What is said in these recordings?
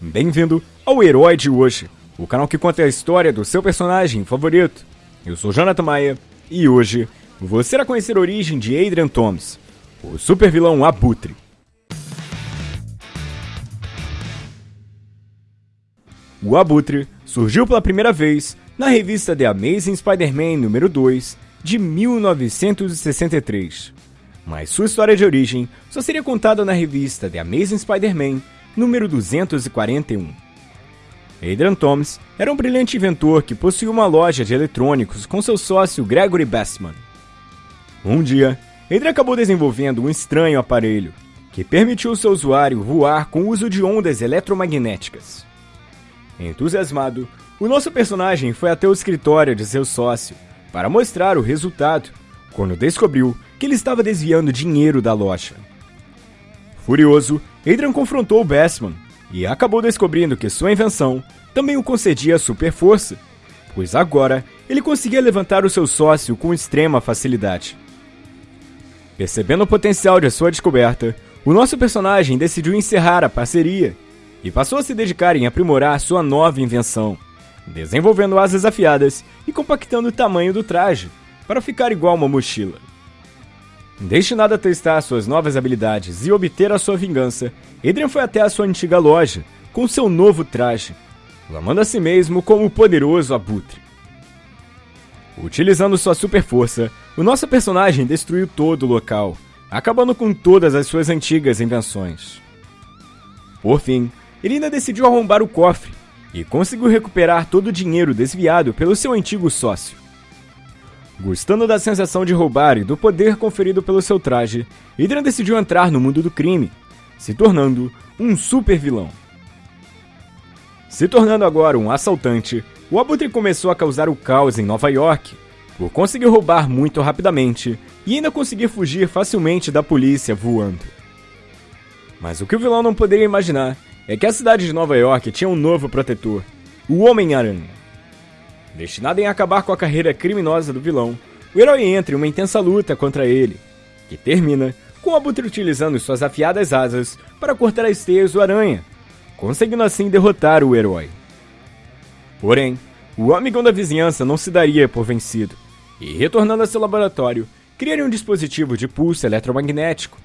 Bem-vindo ao Herói de Hoje, o canal que conta a história do seu personagem favorito. Eu sou Jonathan Maia e hoje você irá conhecer a origem de Adrian Thomas, o super vilão Abutre. O Abutre surgiu pela primeira vez na revista The Amazing Spider-Man número 2 de 1963. Mas sua história de origem só seria contada na revista The Amazing Spider-Man número 241. Adrian Thomas era um brilhante inventor que possuía uma loja de eletrônicos com seu sócio Gregory Bassman. Um dia, Adrian acabou desenvolvendo um estranho aparelho que permitiu seu usuário voar com o uso de ondas eletromagnéticas. Entusiasmado, o nosso personagem foi até o escritório de seu sócio para mostrar o resultado, quando descobriu que ele estava desviando dinheiro da loja. Furioso, Adrian confrontou Bassman e acabou descobrindo que sua invenção também o concedia super força, pois agora ele conseguia levantar o seu sócio com extrema facilidade. Percebendo o potencial de sua descoberta, o nosso personagem decidiu encerrar a parceria e passou a se dedicar em aprimorar sua nova invenção, desenvolvendo asas afiadas e compactando o tamanho do traje para ficar igual uma mochila. Destinado a testar suas novas habilidades e obter a sua vingança, Adrian foi até a sua antiga loja com seu novo traje, clamando a si mesmo como o poderoso abutre. Utilizando sua super força, o nosso personagem destruiu todo o local, acabando com todas as suas antigas invenções. Por fim, ele ainda decidiu arrombar o cofre e conseguiu recuperar todo o dinheiro desviado pelo seu antigo sócio. Gostando da sensação de roubar e do poder conferido pelo seu traje, Hydra decidiu entrar no mundo do crime, se tornando um super vilão. Se tornando agora um assaltante, o Abutre começou a causar o caos em Nova York, por conseguir roubar muito rapidamente e ainda conseguir fugir facilmente da polícia voando. Mas o que o vilão não poderia imaginar é que a cidade de Nova York tinha um novo protetor, o Homem-Aranha. Destinado em acabar com a carreira criminosa do vilão, o herói entra em uma intensa luta contra ele, que termina com o Abutre utilizando suas afiadas asas para cortar as teias do aranha, conseguindo assim derrotar o herói. Porém, o amigão da vizinhança não se daria por vencido, e retornando a seu laboratório, criaria um dispositivo de pulso eletromagnético,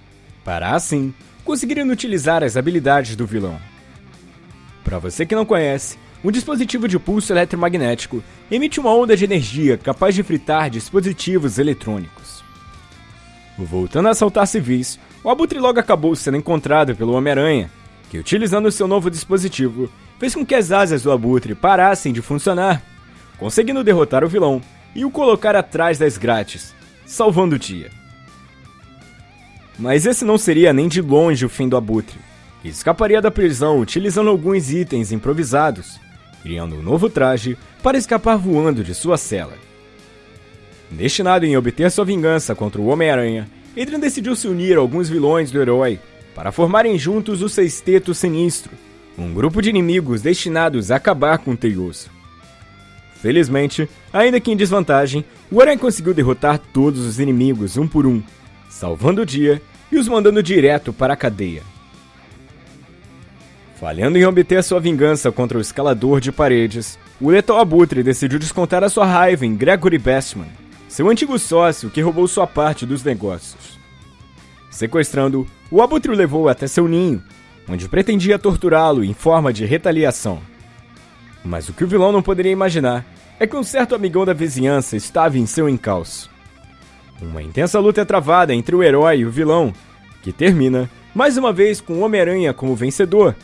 para assim conseguirem utilizar as habilidades do vilão. Para você que não conhece, um dispositivo de pulso eletromagnético emite uma onda de energia capaz de fritar dispositivos eletrônicos. Voltando a assaltar civis, o Abutre logo acabou sendo encontrado pelo Homem-Aranha, que utilizando seu novo dispositivo, fez com que as asas do Abutre parassem de funcionar, conseguindo derrotar o vilão e o colocar atrás das grades, salvando o dia. Mas esse não seria nem de longe o fim do Abutre. Escaparia da prisão utilizando alguns itens improvisados, criando um novo traje para escapar voando de sua cela. Destinado em obter sua vingança contra o Homem-Aranha, Adrian decidiu se unir a alguns vilões do herói para formarem juntos o Sexteto Sinistro, um grupo de inimigos destinados a acabar com o Teioso. Felizmente, ainda que em desvantagem, o Aranha conseguiu derrotar todos os inimigos um por um, salvando o dia e os mandando direto para a cadeia. Falhando em obter sua vingança contra o escalador de paredes, o letal Abutre decidiu descontar a sua raiva em Gregory Bassman, seu antigo sócio que roubou sua parte dos negócios. Sequestrando, o Abutre o levou até seu ninho, onde pretendia torturá-lo em forma de retaliação. Mas o que o vilão não poderia imaginar é que um certo amigão da vizinhança estava em seu encalço. Uma intensa luta é travada entre o herói e o vilão, que termina, mais uma vez, com Homem-Aranha como vencedor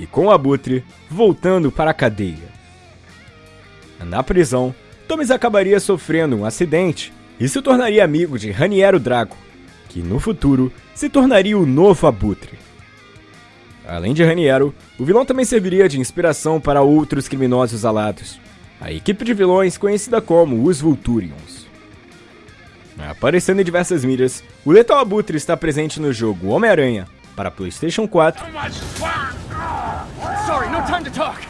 e com o Abutre voltando para a cadeia. Na prisão, Thomas acabaria sofrendo um acidente e se tornaria amigo de Raniero Drago, que no futuro se tornaria o novo Abutre. Além de Raniero, o vilão também serviria de inspiração para outros criminosos alados, a equipe de vilões conhecida como os Vulturions. Aparecendo em diversas mídias, o Letal Abutre está presente no jogo Homem-Aranha para PlayStation 4 Sorry, no time to talk.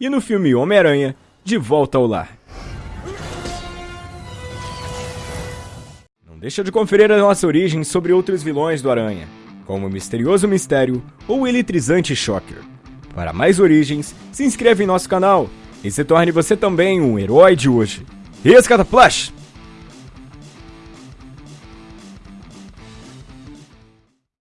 E no filme Homem-Aranha, De Volta ao Lar. Não deixa de conferir a nossa origem sobre outros vilões do Aranha, como o Misterioso Mistério ou o Eletrizante Shocker. Para mais origens, se inscreva em nosso canal e se torne você também um herói de hoje. Rescata Plush!